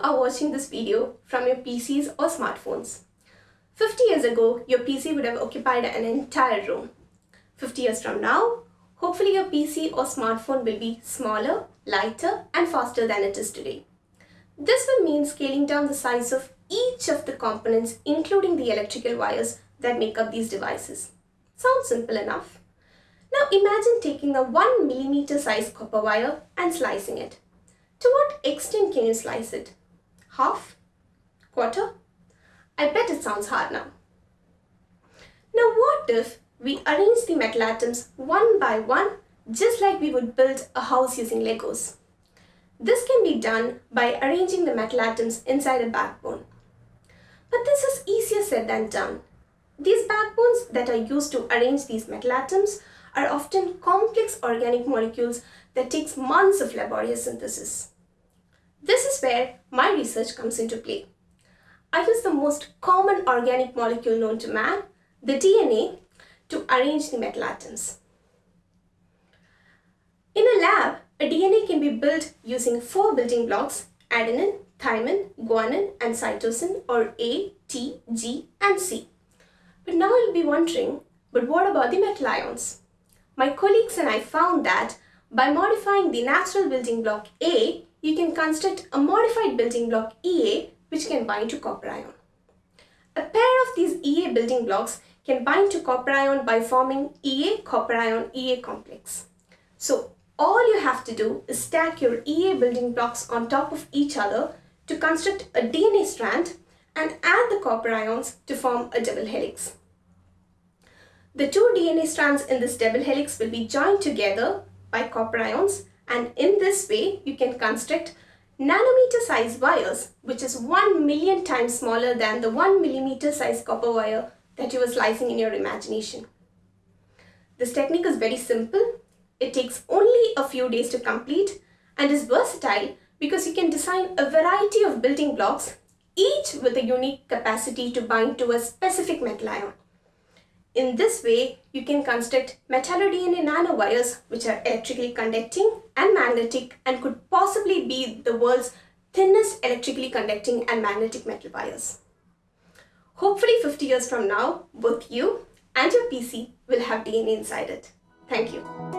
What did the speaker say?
are watching this video from your PCs or smartphones. 50 years ago, your PC would have occupied an entire room. 50 years from now, hopefully your PC or smartphone will be smaller, lighter and faster than it is today. This will mean scaling down the size of each of the components including the electrical wires that make up these devices. Sounds simple enough. Now imagine taking a 1 millimeter size copper wire and slicing it. To what extent can you slice it? Half? Quarter? I bet it sounds hard now. Now what if we arrange the metal atoms one by one just like we would build a house using Legos? This can be done by arranging the metal atoms inside a backbone. But this is easier said than done. These backbones that are used to arrange these metal atoms are often complex organic molecules that takes months of laborious synthesis. This is where my research comes into play. I use the most common organic molecule known to man, the DNA, to arrange the metal atoms. In a lab, a DNA can be built using four building blocks, adenine, thymine, guanine and cytosine or A, T, G and C. But now you'll be wondering, but what about the metal ions? My colleagues and I found that by modifying the natural building block A, you can construct a modified building block EA which can bind to copper ion. A pair of these EA building blocks can bind to copper ion by forming EA copper ion EA complex. So all you have to do is stack your EA building blocks on top of each other to construct a DNA strand and add the copper ions to form a double helix. The two DNA strands in this double helix will be joined together by copper ions and in this way you can construct nanometer size wires which is 1 million times smaller than the 1 millimeter size copper wire that you were slicing in your imagination. This technique is very simple. It takes only a few days to complete and is versatile because you can design a variety of building blocks each with a unique capacity to bind to a specific metal ion. In this way, you can construct metallo-DNA nanowires which are electrically conducting and magnetic and could possibly be the world's thinnest electrically conducting and magnetic metal wires. Hopefully 50 years from now, both you and your PC will have DNA inside it. Thank you.